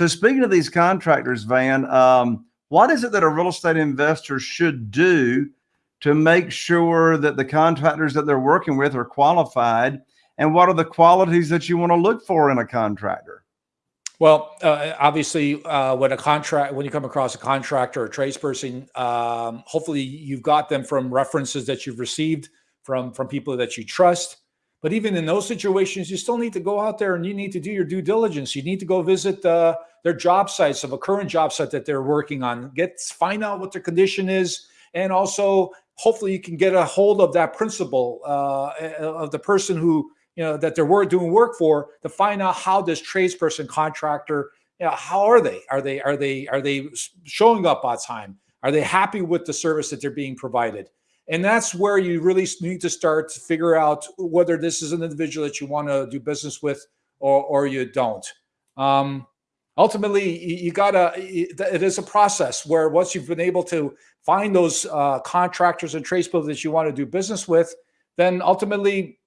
So speaking of these contractors, Van, um, what is it that a real estate investor should do to make sure that the contractors that they're working with are qualified? And what are the qualities that you want to look for in a contractor? Well, uh, obviously, uh, when a contract, when you come across a contractor or a tradesperson, um, hopefully you've got them from references that you've received from from people that you trust. But even in those situations, you still need to go out there and you need to do your due diligence. You need to go visit uh, their job sites of a current job site that they're working on. Get find out what their condition is, and also hopefully you can get a hold of that principal uh, of the person who you know that they're doing work for to find out how this tradesperson contractor you know, how are they are they are they are they showing up on time are they happy with the service that they're being provided and that's where you really need to start to figure out whether this is an individual that you want to do business with or, or you don't. Um, ultimately, you gotta, it is a process where once you've been able to find those uh, contractors and tradespeople that you want to do business with, then ultimately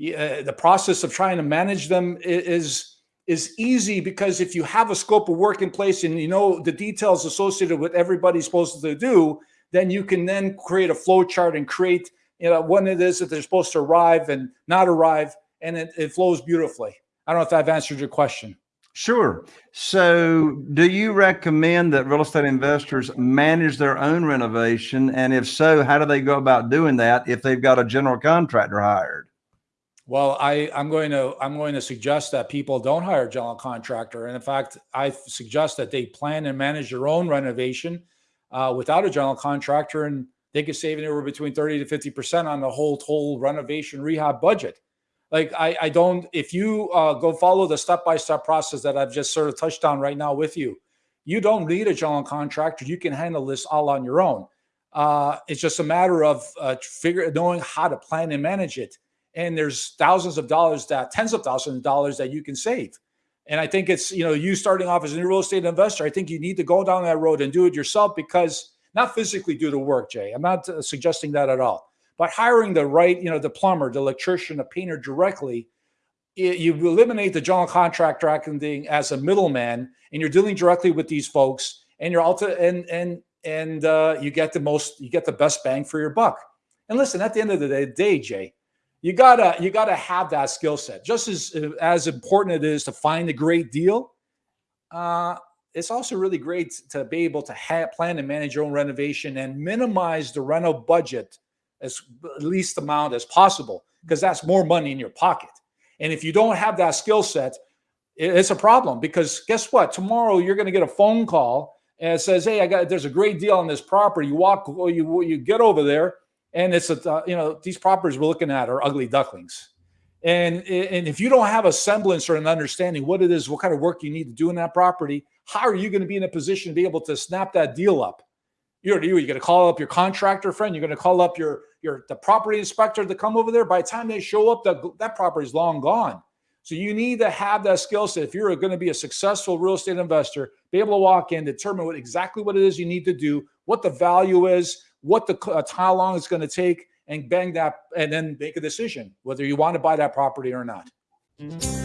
uh, the process of trying to manage them is is easy because if you have a scope of work in place and you know the details associated with everybody's supposed to do, then you can then create a flow chart and create you know when it is that they're supposed to arrive and not arrive and it, it flows beautifully i don't know if i've answered your question Sure. So, do you recommend that real estate investors manage their own renovation? And if so, how do they go about doing that if they've got a general contractor hired? Well, I, I'm going to I'm going to suggest that people don't hire a general contractor, and in fact, I suggest that they plan and manage their own renovation uh, without a general contractor, and they could save anywhere between 30 to 50 percent on the whole whole renovation rehab budget. Like I, I don't. If you uh, go follow the step by step process that I've just sort of touched on right now with you, you don't need a general contractor. You can handle this all on your own. Uh, it's just a matter of uh, figure knowing how to plan and manage it. And there's thousands of dollars that tens of thousands of dollars that you can save. And I think it's, you know, you starting off as a new real estate investor, I think you need to go down that road and do it yourself because not physically do the work, Jay. I'm not uh, suggesting that at all. But hiring the right, you know, the plumber, the electrician, the painter directly, it, you eliminate the general contractor acting as a middleman and you're dealing directly with these folks and you're also and and and uh, you get the most you get the best bang for your buck. And listen, at the end of the day, day Jay, you gotta you gotta have that skill set. Just as as important it is to find a great deal, uh, it's also really great to be able to plan and manage your own renovation and minimize the rental budget as least amount as possible because that's more money in your pocket. And if you don't have that skill set, it's a problem because guess what? Tomorrow you're going to get a phone call and it says, "Hey, I got there's a great deal on this property." You walk, you you get over there and it's a uh, you know these properties we're looking at are ugly ducklings. And and if you don't have a semblance or an understanding what it is what kind of work you need to do in that property how are you going to be in a position to be able to snap that deal up? You're, you're going to call up your contractor friend you're going to call up your your the property inspector to come over there. By the time they show up that that property is long gone. So you need to have that skill set. If you're going to be a successful real estate investor be able to walk in determine what exactly what it is you need to do what the value is what the uh, how long it's going to take, and bang that, and then make a decision whether you want to buy that property or not. Mm -hmm.